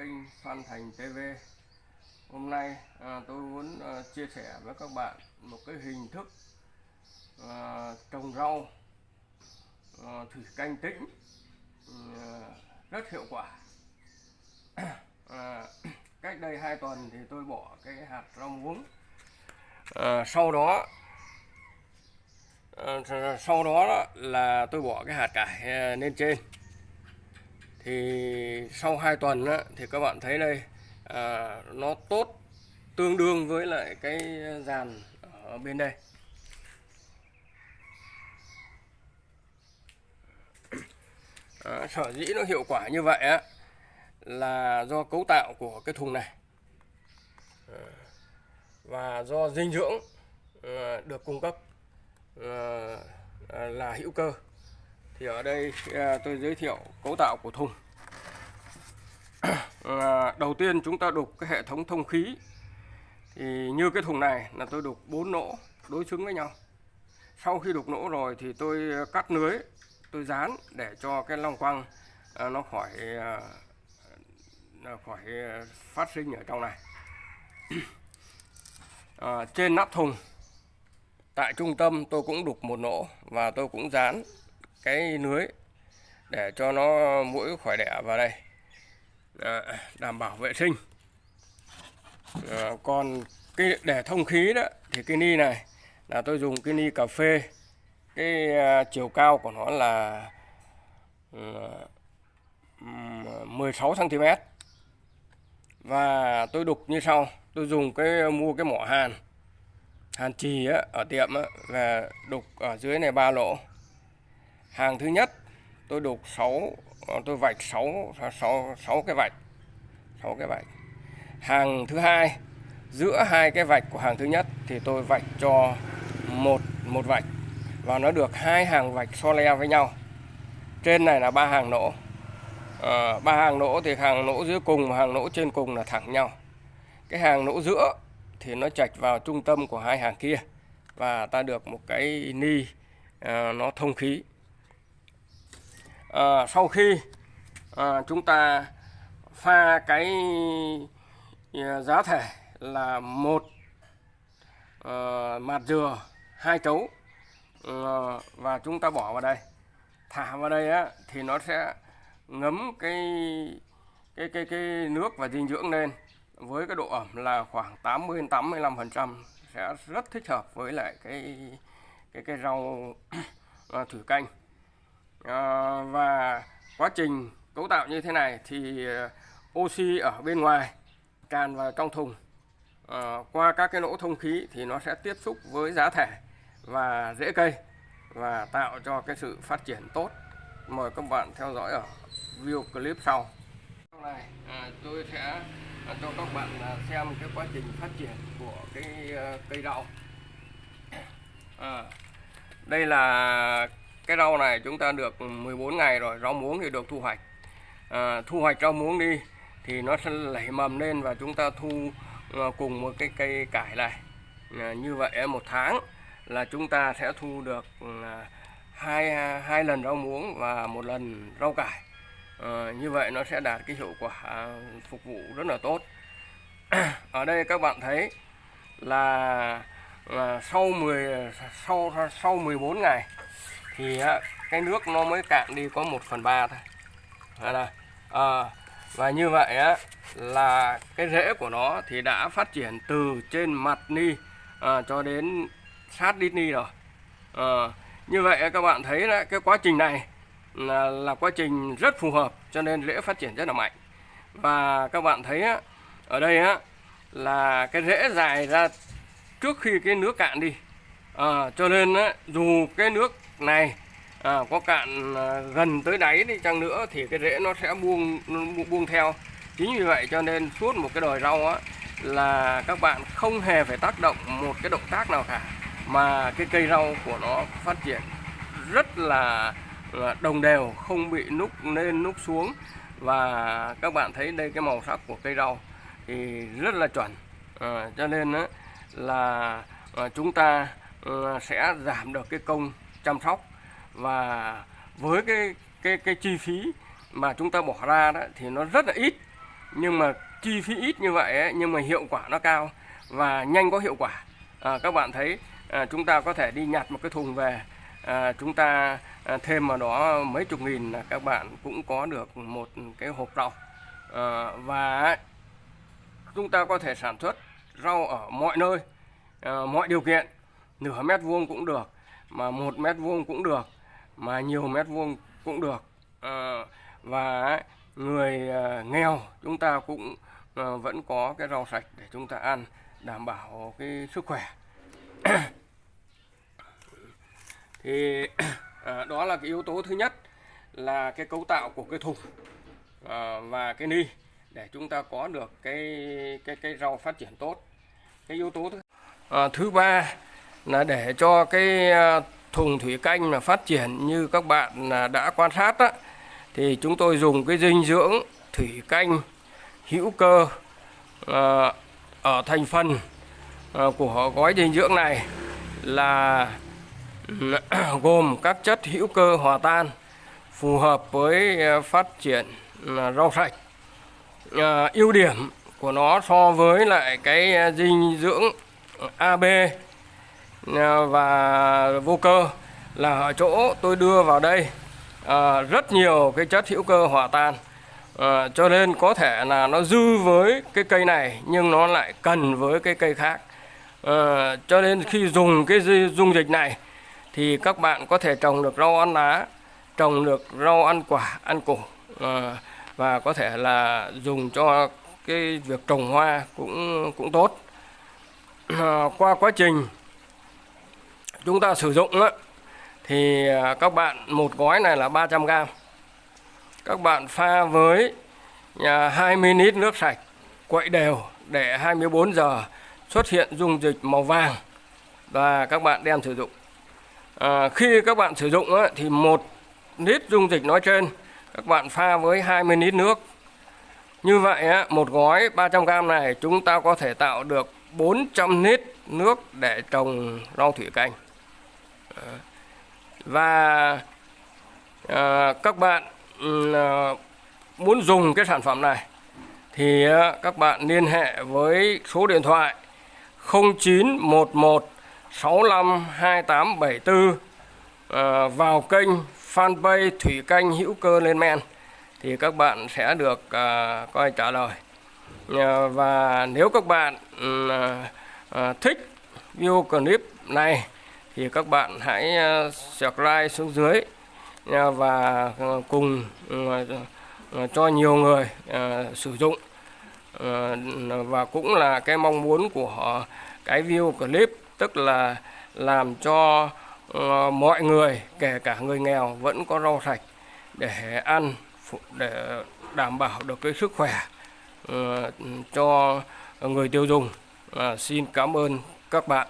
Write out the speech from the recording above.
kênh Phan Thành TV Hôm nay à, tôi muốn à, chia sẻ với các bạn một cái hình thức à, trồng rau à, thủy canh tĩnh à, rất hiệu quả. À, Cách đây 2 tuần thì tôi bỏ cái hạt rau muống. À, Sau đó à, sau đó là tôi bỏ cái hạt cải à, lên trên thì sau 2 tuần á, thì các bạn thấy đây à, nó tốt tương đương với lại cái dàn ở bên đây. À, sở dĩ nó hiệu quả như vậy á là do cấu tạo của cái thùng này. À, và do dinh dưỡng à, được cung cấp à, là hữu cơ thì ở đây à, tôi giới thiệu cấu tạo của thùng. À, đầu tiên chúng ta đục cái hệ thống thông khí. Thì như cái thùng này là tôi đục bốn nỗ đối xứng với nhau. Sau khi đục nỗ rồi thì tôi cắt lưới tôi dán để cho cái long quăng à, nó khỏi à, khỏi à, phát sinh ở trong này. À, trên nắp thùng tại trung tâm tôi cũng đục một nỗ và tôi cũng dán cái lưới để cho nó mũi khỏi đẻ vào đây. À, đảm bảo vệ sinh. À, còn cái để thông khí đó thì cái ni này là tôi dùng cái ni cà phê. Cái uh, chiều cao của nó là uh, 16 cm và tôi đục như sau tôi dùng cái mua cái mỏ hàn hàn trì á, ở tiệm á, và đục ở dưới này ba lỗ hàng thứ nhất tôi đục 6 ờ, tôi vạch 6 6 6 cái vạch 6 cái vạch. Hàng thứ hai giữa hai cái vạch của hàng thứ nhất thì tôi vạch cho một một vạch và nó được hai hàng vạch so le với nhau. Trên này là ba hàng nỗ à, ba hàng nỗ thì hàng nỗ dưới cùng và hàng nỗ trên cùng là thẳng nhau. Cái hàng nỗ giữa thì nó chạch vào trung tâm của hai hàng kia và ta được một cái ni à, nó thông khí à, sau khi à, chúng ta pha cái ờ, giá thể là một à, mạt dừa hai chấu à, và chúng ta bỏ vào đây. Thả vào đây á thì nó sẽ ngấm cái cái cái cái nước và dinh dưỡng lên với cái độ ẩm là khoảng 80 85 phần trăm. Sẽ rất thích hợp với lại cái cái cái rau thủy canh à, và quá trình cấu tạo như thế này thì ờ, oxy ở bên ngoài tràn vào trong thùng. À, qua các cái lỗ thông khí thì nó sẽ tiếp xúc với giá thể và rễ cây và tạo cho cái sự phát triển tốt. Mời các bạn theo dõi ở video clip sau. Này à, tôi sẽ à, cho các bạn à, xem cái quá trình phát triển của cái cây đậu à, đây là cái rau này chúng ta được 14 ngày rồi rau muống thì được thu hoạch. À, thu hoạch rau muống đi thì nó sẽ lẩy mầm lên và chúng ta thu à, cùng một cái cây cải này à, như vậy một tháng là chúng ta sẽ thu được à, hai hai lần rau muống và một lần rau cải. À, như vậy nó sẽ đạt cái hiệu quả phục vụ rất là tốt. Ở đây các bạn thấy là, là sau 10 sau sau 14 ngày thì cái nước nó mới cạn đi có 1 phần 3 thôi. Đây. À, ờ, và như vậy á, là cái rễ của nó thì đã phát triển từ trên mặt ni à, cho đến sát đít ni rồi. À, như vậy các bạn thấy là cái quá trình này là, là quá trình rất phù hợp cho nên rễ phát triển rất là mạnh. Và các bạn thấy á, ở đây á, là cái rễ dài ra trước khi cái nước cạn đi. À, cho nên á, dù cái nước này. À, có cạn à, gần tới đáy đi chăng nữa thì cái rễ nó sẽ buông buông theo. Chính vì vậy cho nên suốt một cái đồi rau á là các bạn không hề phải tác động một cái động tác nào cả mà cái cây rau của nó phát triển rất là đồng đều không bị núc lên núc xuống. Và các bạn thấy đây cái màu sắc của cây rau thì rất là chuẩn. À, cho nên á, là à, chúng ta à, sẽ giảm được cái công chăm sóc. Và với cái cái cái chi phí mà chúng ta bỏ ra đó thì nó rất là ít. Nhưng mà chi phí ít như vậy ấy, nhưng mà hiệu quả nó cao và nhanh có hiệu quả. À, các bạn thấy à, chúng ta có thể đi nhặt một cái thùng về. À, chúng ta à, thêm vào đó mấy chục nghìn là các bạn cũng có được một cái hộp rau. À, và chúng ta có thể sản xuất rau ở mọi nơi à, mọi điều kiện nửa mét vuông cũng được mà một mét vuông cũng được mà nhiều mét vuông cũng được. À, và người à, nghèo chúng ta cũng à, vẫn có cái rau sạch để chúng ta ăn đảm bảo cái sức khỏe. Thì à, đó là cái yếu tố thứ nhất là cái cấu tạo của cái thùng à, và cái ni để chúng ta có được cái cái cái rau phát triển tốt. Cái yếu tố thứ à, thứ ba là để cho cái à, thùng thủy canh mà phát triển như các bạn à, đã quan sát đó, thì chúng tôi dùng cái dinh dưỡng thủy canh hữu cơ à, ở thành phần à, của gói dinh dưỡng này là gồm các chất hữu cơ hòa tan phù hợp với à, phát triển à, rau sạch. À, ưu điểm của nó so với lại cái dinh dưỡng AB Ờ, và vô cơ là ở chỗ tôi đưa vào đây à, rất nhiều cái chất hữu cơ hòa tan. À, cho nên có thể là nó dư với cái cây này nhưng nó lại cần với cái cây khác. À, cho nên khi dùng cái dung dịch này thì các bạn có thể trồng được rau ăn lá trồng được rau ăn quả ăn củ. À, và có thể là dùng cho cái việc trồng hoa cũng cũng tốt. À, qua quá trình chúng ta sử dụng á, thì à, các bạn một gói này là 300 g. các bạn pha với à, 20 lít nước sạch quậy đều để 24 giờ xuất hiện dung dịch màu vàng và các bạn đem sử dụng. À, khi các bạn sử dụng á, thì một lít dung dịch nói trên các bạn pha với 20 lít nước. Như vậy á, một gói 300g này chúng ta có thể tạo được 400 lít nước để trồng rau thủy canh và ờ, các bạn ừ, ờ, muốn dùng cái sản phẩm này thì ờ, các bạn liên hệ với số điện thoại 0911 65 2874 à, vào kênh fanpage Thủy Canh Hữu Cơ Lên Men thì các bạn sẽ được coi trả lời. Và nếu các bạn ừ, thích video clip này thì các bạn hãy ờ, subscribe xuống dưới ờ, và ờ, cùng ừ, cho nhiều người sử dụng. Và cũng là cái mong muốn của cái view clip, tức là làm cho mọi người, kể cả người nghèo vẫn có rau sạch để ăn để đảm bảo được cái sức khỏe cho người tiêu dùng. Xin cảm ơn các bạn.